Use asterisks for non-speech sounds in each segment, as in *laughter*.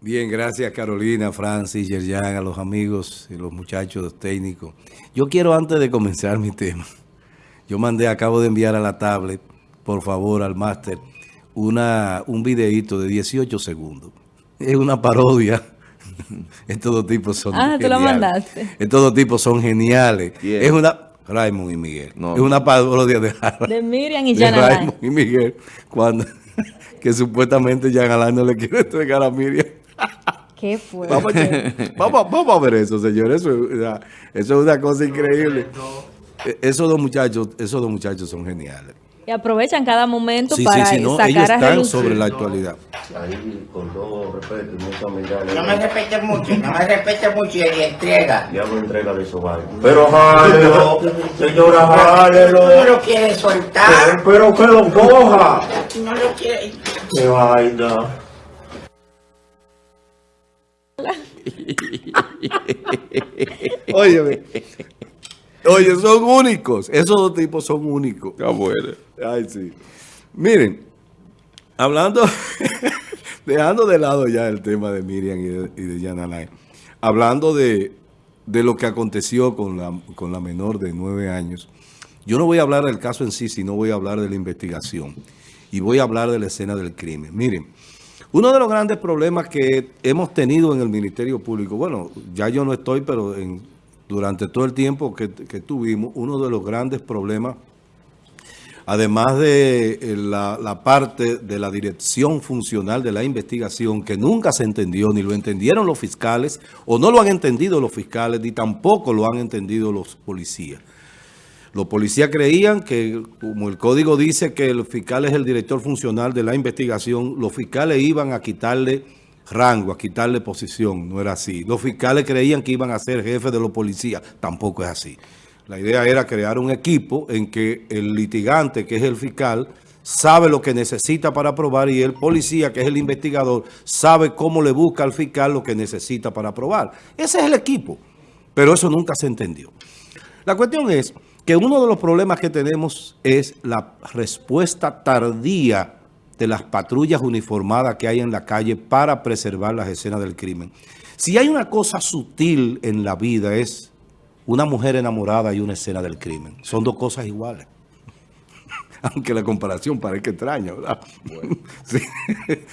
Bien, gracias Carolina, Francis, Yerjan, a los amigos y los muchachos técnicos. Yo quiero antes de comenzar mi tema, yo mandé, acabo de enviar a la tablet, por favor, al máster, una un videíto de 18 segundos. Es una parodia. *laughs* Estos dos tipos son Ah, tú lo mandaste. Estos dos tipos son geniales. Es una... Raymond y Miguel. No. Es una parodia de, De Miriam y de Jan. Raymond y Miguel cuando *laughs* que supuestamente Jan Alain no le quiere entregar a Miriam. ¿Qué fue? Vamos, a- vamos, vamos a ver eso, señor. Eso, es una- eso es una cosa increíble. Esos dos muchachos, esos dos muchachos son geniales. Y aprovechan cada momento Sí, sí, para sí, no, sacar ellos a están relucir. sobre la actualidad. Ahí, con todo respeto y mucha humildad. No me respete mucho, no me respete mucho y entrega. Ya entrega de esos vainos. Pero jálelo, señora, jálelo. No lo quiere soltar. Pero que lo coja. No lo quiere. Qué vaina. *laughs* Óyeme. Oye, son únicos. Esos dos tipos son únicos. Está bueno. Ay, sí. Miren, hablando, *laughs* dejando de lado ya el tema de Miriam y de, y de Jan Alain, hablando de, de lo que aconteció con la, con la menor de nueve años, yo no voy a hablar del caso en sí, sino voy a hablar de la investigación y voy a hablar de la escena del crimen. Miren, uno de los grandes problemas que hemos tenido en el Ministerio Público, bueno, ya yo no estoy, pero en, durante todo el tiempo que, que tuvimos, uno de los grandes problemas además de eh, la, la parte de la dirección funcional de la investigación, que nunca se entendió, ni lo entendieron los fiscales, o no lo han entendido los fiscales, ni tampoco lo han entendido los policías. Los policías creían que, como el código dice que el fiscal es el director funcional de la investigación, los fiscales iban a quitarle rango, a quitarle posición. No era así. Los fiscales creían que iban a ser jefes de los policías. Tampoco es así. La idea era crear un equipo en que el litigante, que es el fiscal, sabe lo que necesita para probar y el policía, que es el investigador, sabe cómo le busca al fiscal lo que necesita para probar. Ese es el equipo. Pero eso nunca se entendió. La cuestión es que uno de los problemas que tenemos es la respuesta tardía de las patrullas uniformadas que hay en la calle para preservar las escenas del crimen. Si hay una cosa sutil en la vida es una mujer enamorada y una escena del crimen. Son dos cosas iguales. *laughs* Aunque la comparación parezca extraña, ¿verdad? *laughs* Sí,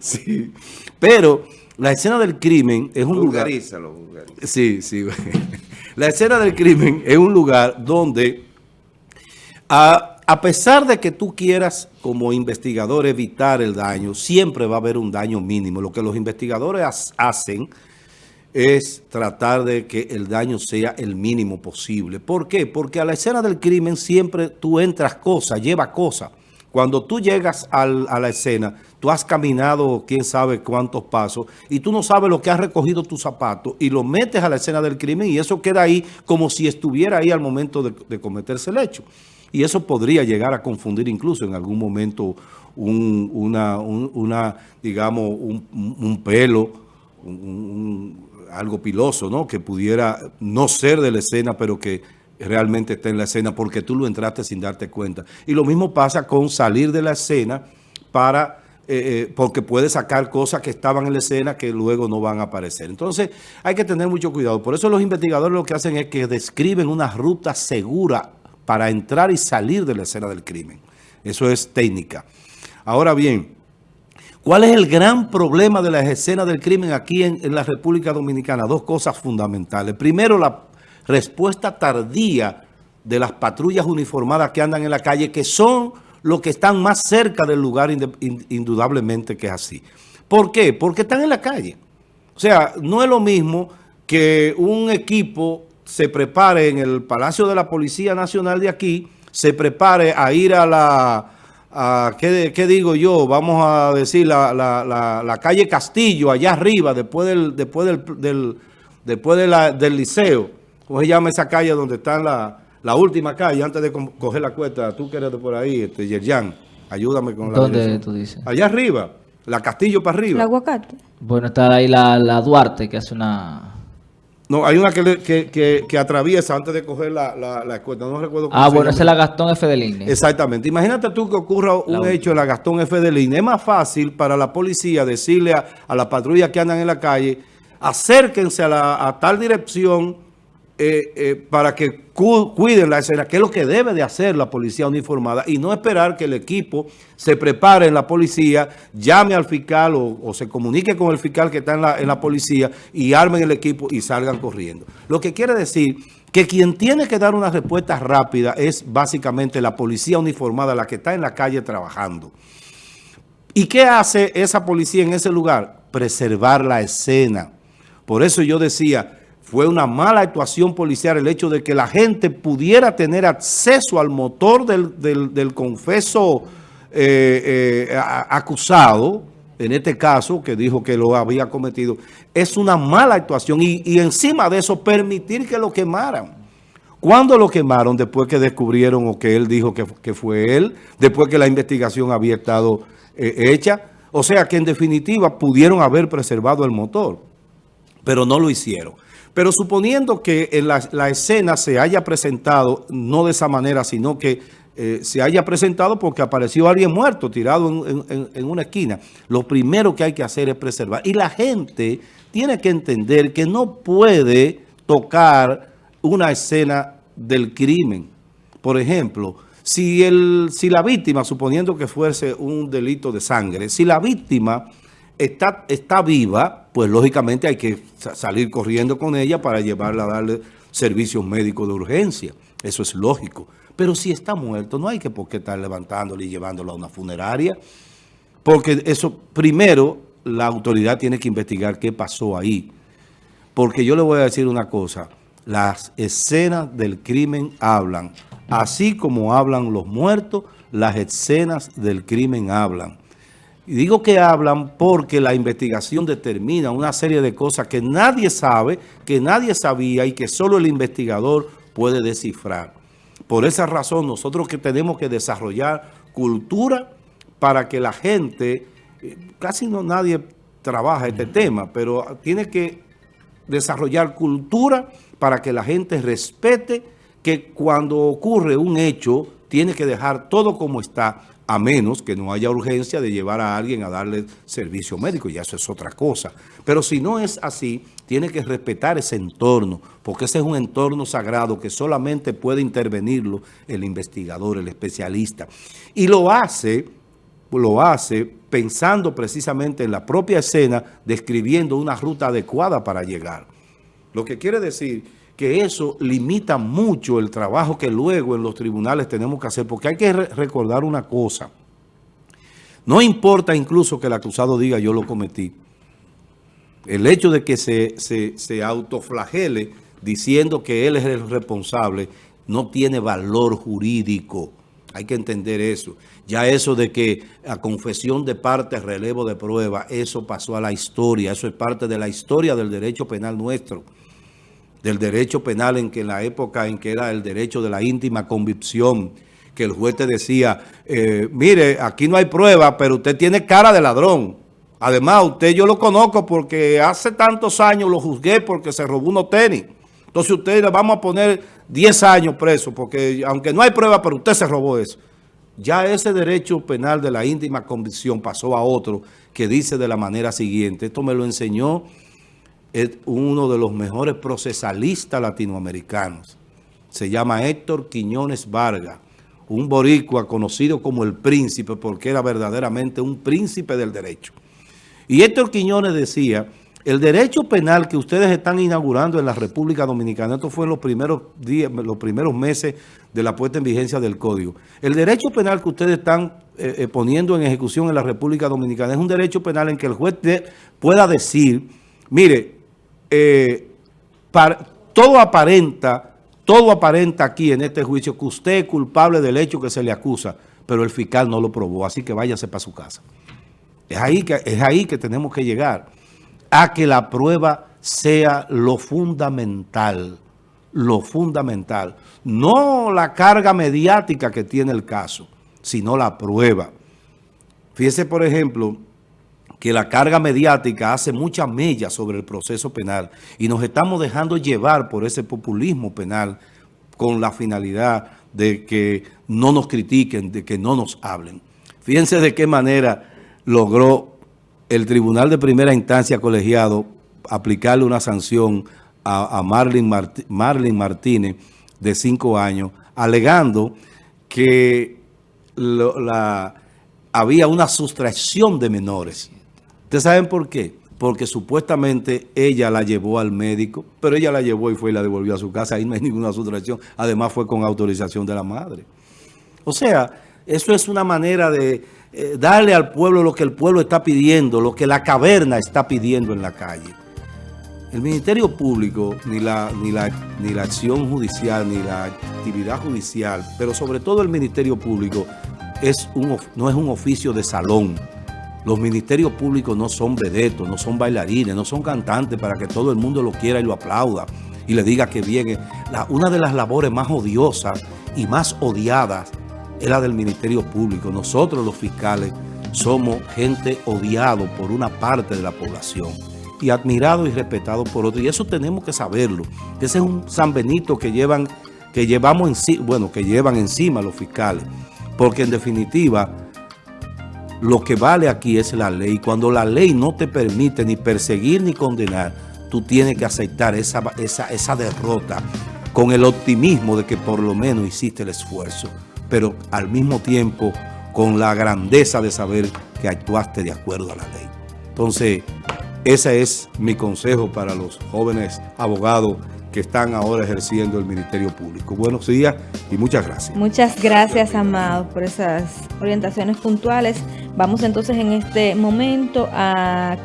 sí. Pero la escena del crimen es un lugar... Vulgarízalo, vulgarízalo. Sí, sí. *laughs* La escena del crimen es un lugar donde, a, pesar de que tú quieras como investigador evitar el daño, siempre va a haber un daño mínimo. Lo que los investigadores hacen es tratar de que el daño sea el mínimo posible. ¿Por qué? Porque a la escena del crimen siempre tú entras cosas, llevas cosas. Cuando tú llegas a la escena, tú has caminado quién sabe cuántos pasos y tú no sabes lo que has recogido tu zapato y lo metes a la escena del crimen y eso queda ahí como si estuviera ahí al momento de cometerse el hecho. Y eso podría llegar a confundir incluso en algún momento un, una, un- una, digamos, un, pelo, un- algo piloso, ¿no? Que pudiera no ser de la escena, pero que realmente está en la escena porque tú lo entraste sin darte cuenta. Y lo mismo pasa con salir de la escena para... eh, eh, porque puede sacar cosas que estaban en la escena que luego no van a aparecer. Entonces, hay que tener mucho cuidado. Por eso los investigadores lo que hacen es que describen una ruta segura para entrar y salir de la escena del crimen. Eso es técnica. Ahora bien, ¿Cuál es el gran problema de las escenas del crimen aquí en, en la República Dominicana? Dos cosas fundamentales. Primero, la respuesta tardía de las patrullas uniformadas que andan en la calle, que son los que están más cerca del lugar, indudablemente que es así. ¿Por qué? Porque están en la calle. O sea, no es lo mismo que un equipo se prepare en el Palacio de la Policía Nacional de aquí, se prepare a ir a la, a, ¿qué, qué digo yo? Vamos a decir la, la- la- la calle Castillo, allá arriba, después del, después del, del- después de la- del liceo. ¿Cómo se llama esa calle donde está la, la última calle antes de co- coger la cuesta? Tú que eres de por ahí, este, Yerjan, ayúdame con la ¿Dónde dirección. tú dices? Allá arriba, la Castillo para El arriba. aguacate. Bueno, está ahí la, la Duarte, que hace una... No, hay una que, le- que, que- que atraviesa antes de coger la, la, la escuela. No recuerdo cómo Ah, bueno, esa es la Gastón F. de Línea. Exactamente. Imagínate tú que ocurra un La hecho en la Gastón F. de Línea. Es más fácil para la policía decirle a, a la patrulla que andan en la calle, acérquense a, la, a tal dirección eh, eh, para que cu- cuiden la escena, que es lo que debe de hacer la policía uniformada, y no esperar que el equipo se prepare en la policía, llame al fiscal o, o se comunique con el fiscal que está en la, en la policía y armen el equipo y salgan corriendo. Lo que quiere decir que quien tiene que dar una respuesta rápida es básicamente la policía uniformada, la que está en la calle trabajando. ¿Y qué hace esa policía en ese lugar? Preservar la escena. Por eso yo decía, fue una mala actuación policial el hecho de que la gente pudiera tener acceso al motor del, del- confeso eh, eh, acusado, en este caso, que dijo que lo había cometido. Es una mala actuación y, y encima de eso permitir que lo quemaran. ¿Cuándo lo quemaron? Después que descubrieron o que él dijo que, que fue él, después que la investigación había estado eh, hecha. O sea que en definitiva pudieron haber preservado el motor, pero no lo hicieron. Pero suponiendo que en la, la escena se haya presentado, no de esa manera, sino que eh, se haya presentado porque apareció alguien muerto, tirado en, una esquina. Lo primero que hay que hacer es preservar. Y la gente tiene que entender que no puede tocar una escena del crimen. Por ejemplo, si la víctima, suponiendo que fuese un delito de sangre, si la víctima está, está viva, pues lógicamente hay que sa- salir corriendo con ella para llevarla a darle servicios médicos de urgencia. Eso es lógico. Pero si está muerto, no hay que por qué estar levantándolo y llevándolo a una funeraria. Porque eso, primero, la autoridad tiene que investigar qué pasó ahí. Porque yo le voy a decir una cosa, las escenas del crimen hablan, así como hablan los muertos, las escenas del crimen hablan. Y digo que hablan porque la investigación determina una serie de cosas que nadie sabe, que nadie sabía y que solo el investigador puede descifrar. Por esa razón nosotros que tenemos que desarrollar cultura para que la gente, eh, casi no nadie trabaja este tema, pero tiene que desarrollar cultura para que la gente respete que cuando ocurre un hecho tiene que dejar todo como está, a menos que no haya urgencia de llevar a alguien a darle servicio médico, y eso es otra cosa. Pero si no es así, tiene que respetar ese entorno, porque ese es un entorno sagrado que solamente puede intervenirlo el investigador, el especialista. Y lo hace lo hace pensando precisamente en la propia escena, describiendo una ruta adecuada para llegar. Lo que quiere decir que eso limita mucho el trabajo que luego en los tribunales tenemos que hacer, porque hay que re- recordar una cosa. No importa incluso que el acusado diga yo lo cometí. El hecho de que se, se, se autoflagele diciendo que él es el responsable no tiene valor jurídico. Hay que entender eso. Ya eso de que a confesión de parte, relevo de prueba, eso pasó a la historia. Eso es parte de la historia del derecho penal nuestro. Del derecho penal en que en la época en que era el derecho de la íntima convicción, que el juez te decía, eh, mire, aquí no hay prueba, pero usted tiene cara de ladrón. Además, usted yo lo conozco porque hace tantos años lo juzgué porque se robó unos tenis. Entonces usted le vamos a poner 10 años preso porque aunque no hay prueba, pero usted se robó eso. Ya ese derecho penal de la íntima convicción pasó a otro que dice de la manera siguiente, esto me lo enseñó es uno de los mejores procesalistas latinoamericanos. Se llama Héctor Quiñones Vargas, un boricua conocido como el príncipe porque era verdaderamente un príncipe del derecho. Y Héctor Quiñones decía, el derecho penal que ustedes están inaugurando en la República Dominicana, esto fue en los primeros días, los primeros meses de la puesta en vigencia del Código. El derecho penal que ustedes están eh, eh, poniendo en ejecución en la República Dominicana es un derecho penal en que el juez de- pueda decir, mire, eh, todo aparenta, todo aparenta aquí en este juicio que usted es culpable del hecho que se le acusa, pero el fiscal no lo probó, así que váyase para su casa. Es ahí, que, es ahí que tenemos que llegar, a que la prueba sea lo fundamental, lo fundamental. No la carga mediática que tiene el caso, sino la prueba. Fíjese, por ejemplo, que la carga mediática hace mucha mella sobre el proceso penal y nos estamos dejando llevar por ese populismo penal con la finalidad de que no nos critiquen, de que no nos hablen. Fíjense de qué manera logró el Tribunal de Primera Instancia colegiado aplicarle una sanción a, a Marlene Martínez de cinco años, alegando que había una sustracción de menores. ¿Ustedes saben por qué? Porque supuestamente ella la llevó al médico, pero ella la llevó y fue y la devolvió a su casa. Ahí no hay ninguna sustracción. Además fue con autorización de la madre. O sea, eso es una manera de eh, darle al pueblo lo que el pueblo está pidiendo, lo que la caverna está pidiendo en la calle. El Ministerio Público, ni la, ni, la, ni la acción judicial, ni la actividad judicial, pero sobre todo el Ministerio Público, es un, no es un oficio de salón. Los ministerios públicos no son vedetos, no son bailarines, no son cantantes para que todo el mundo lo quiera y lo aplauda y le diga que viene. Una de las labores más odiosas y más odiadas es la del Ministerio Público. Nosotros los fiscales somos gente odiado por una parte de la población y admirado y respetado por otro. Y eso tenemos que saberlo. Ese es un San Benito que llevan, que llevamos en bueno, que llevan encima los fiscales. Porque en definitiva, lo que vale aquí es la ley. Cuando la ley no te permite ni perseguir ni condenar, tú tienes que aceptar esa, esa, esa derrota con el optimismo de que por lo menos hiciste el esfuerzo, pero al mismo tiempo con la grandeza de saber que actuaste de acuerdo a la ley. Entonces, ese es mi consejo para los jóvenes abogados que están ahora ejerciendo el Ministerio Público. Buenos días y muchas gracias. Muchas gracias, Amado, por esas orientaciones puntuales. Vamos entonces en este momento a